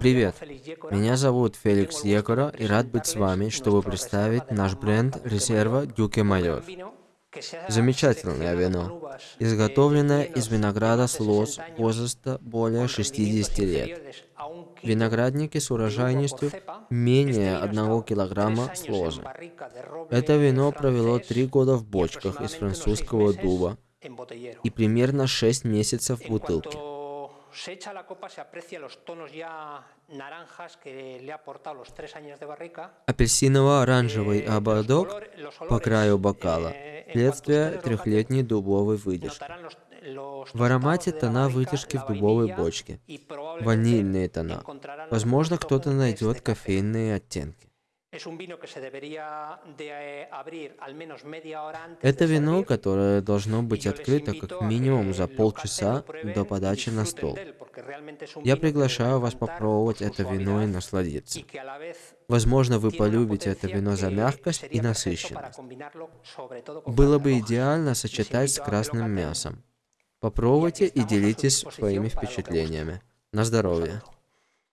Привет, меня зовут Феликс Екора и рад быть с вами, чтобы представить наш бренд Резерва Дюке Майор. Замечательное вино, изготовленное из винограда с лоз возраста более 60 лет. Виноградники с урожайностью менее 1 килограмма с лозы. Это вино провело три года в бочках из французского дуба и примерно 6 месяцев в бутылке. Se echa la copa se aprecia los tonos ya naranjas que le ha aportado los tres años de barrica. Апельсиново-оранжевый eh, ободок по краю бокала – следствие трехлетней дубовой выдержки. В аромате тона выдержки в дубовой бочке, ванильные тона. Возможно, кто-то найдет кофейные оттенки. Это вино, которое должно быть открыто как минимум за полчаса до подачи на стол. Я приглашаю вас попробовать это вино и насладиться. Возможно, вы полюбите это вино за мягкость и насыщенность. Было бы идеально сочетать с красным мясом. Попробуйте и делитесь своими впечатлениями. На здоровье!